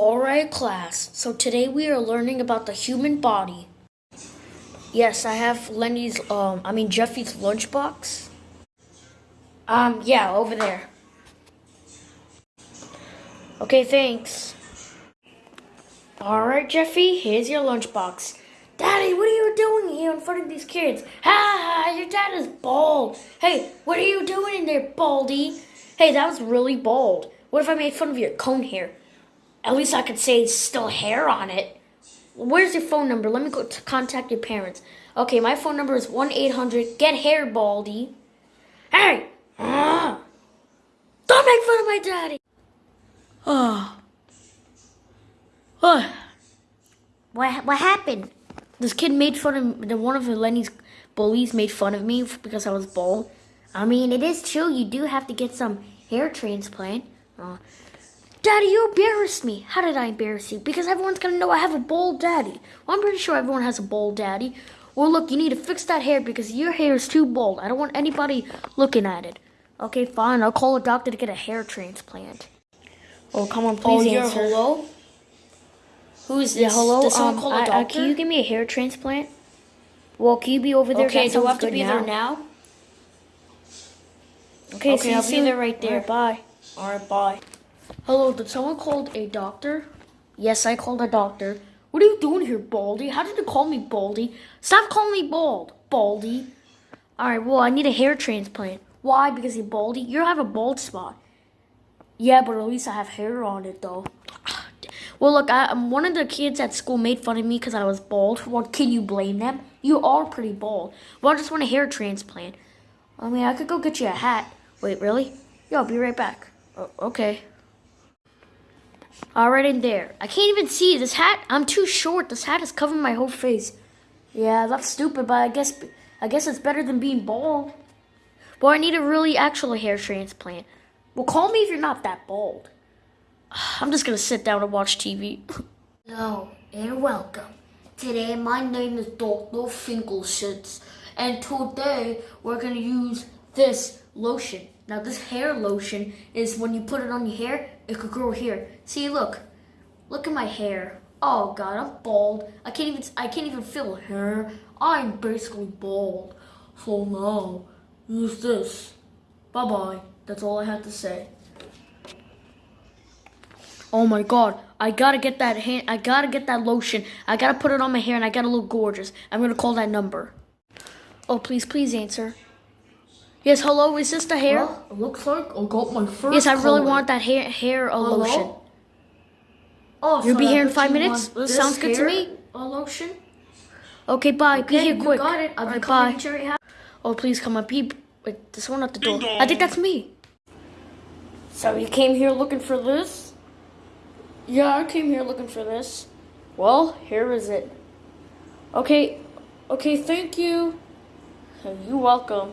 Alright class, so today we are learning about the human body. Yes, I have Lenny's, um, I mean Jeffy's lunchbox. Um, yeah, over there. Okay, thanks. All right, Jeffy, here's your lunchbox. Daddy, what are you doing here in front of these kids? Ha ha, your dad is bald. Hey, what are you doing in there, baldy? Hey, that was really bald. What if I made fun of your cone hair? At least I could say still hair on it. Where's your phone number? Let me go to contact your parents. Okay, my phone number is 1-800-GET-HAIR, Baldy. Hey! Uh, don't make fun of my daddy! Oh. Oh. What what happened? This kid made fun of the one of Lenny's bullies made fun of me because I was bald. I mean, it is true. You do have to get some hair transplant. Uh, Daddy, you embarrassed me. How did I embarrass you? Because everyone's gonna know I have a bald daddy. Well, I'm pretty sure everyone has a bald daddy. Well, look, you need to fix that hair because your hair is too bald. I don't want anybody looking at it. Okay, fine. I'll call a doctor to get a hair transplant. Oh, come on, please oh, answer. hello? Who is this? Yeah, hello. Did someone um, call a I- doctor? I- can you give me a hair transplant? Well, can you be over there? okay, That do I have to be now. there now? Okay, Okay, see you I'll be soon. there right there. Alright, bye. Alright, bye. Hello, did someone call a doctor? Yes, I called a doctor. What are you doing here, Baldy? How did you call me Baldy? Stop calling me bald, Baldy. Alright, well, I need a hair transplant. Why? Because you're baldy? You have a bald spot. Yeah, but at least I have hair on it, though. Well, look, I, um, one of the kids at school made fun of me because I was bald. Well, can you blame them? You are pretty bald. Well, I just want a hair transplant. I mean, I could go get you a hat. Wait, really? Yeah, I'll be right back. Oh, okay. All right in there. I can't even see this hat. I'm too short. This hat is covering my whole face. Yeah, that's stupid, but I guess I guess it's better than being bald. Well, I need a really actual hair transplant. Well, call me if you're not that bald. I'm just gonna sit down and watch TV. Hello and welcome. Today my name is Dr. Finkelschitz and today we're gonna use this lotion. Now this hair lotion is when you put it on your hair, it could grow hair. See look. Look at my hair. Oh god, I'm bald. I can't even I can't even feel hair. I'm basically bald. So now use this. Bye bye. That's all I have to say. Oh my god, I gotta get that hand. I gotta get that lotion. I gotta put it on my hair, and I gotta look gorgeous. I'm gonna call that number. Oh, please, please answer. Yes, hello. Is this the hair? Well, it looks like I got my first yes, I really color. want that hair hair Hello? lotion. Oh, You'll so be here in five minutes? This sounds good to me. uh, lotion. Okay, bye. be here you quick. got it. I'll be Alright, bye. to. Oh, please come on. Be wait, there's one at the door. I think that's me. So you came here looking for this? Yeah, I came here looking for this. Well, here is it. Okay, okay, thank you. You're welcome.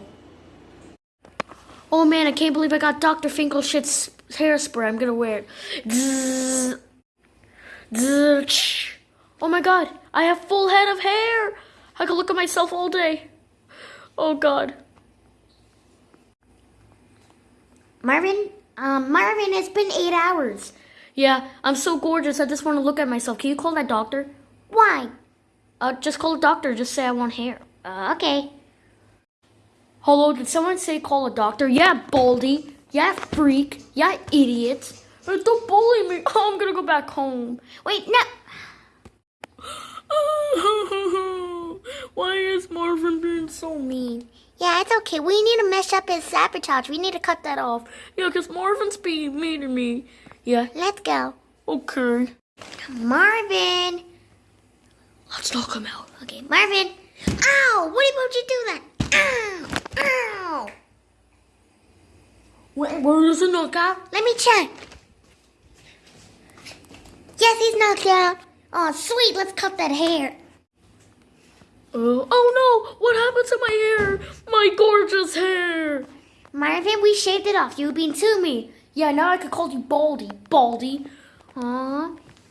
Oh man, I can't believe I got Dr. Finkelshit's hairspray. I'm gonna wear it. Zzz. Zzz. Oh my god, I have full head of hair. I can look at myself all day. Oh god. Marvin, um, Marvin, it's been eight hours. Yeah, I'm so gorgeous. I just want to look at myself. Can you call that doctor? Why? Uh, just call a doctor. Just say I want hair. Uh, okay. Hello, did someone say call a doctor? Yeah, Baldy. Yeah, freak. Yeah, idiot. Don't bully me. Oh, I'm gonna go back home. Wait, no. Why is Marvin being so mean? Yeah, it's okay. We need to mess up his sabotage. We need to cut that off. Yeah, because Marvin's being mean to me. Yeah, Let's go. okay. Marvin. Let's knock him out. Okay, Marvin. Ow! What about you do that? Ow! Ow! Where, where is the knockout? Let me check. Yes, he's knocked out. Oh, sweet. Let's cut that hair. Uh, oh no! What happened to my hair? My gorgeous hair! Marvin, we shaved it off. You've been to me. Yeah, now I could call you Baldy. Baldy. Aw.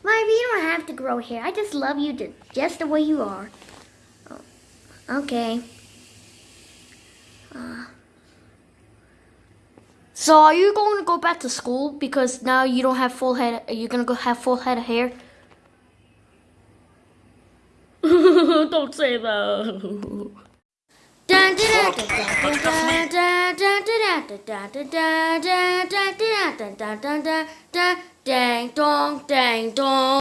Marvin, you don't have to grow hair. I just love you ju- just the way you are. Oh, Okay. So are you going to go back to school because now you don't have full head? Are you gonna go have full head of hair? don't say that. Dang dong, dang dong.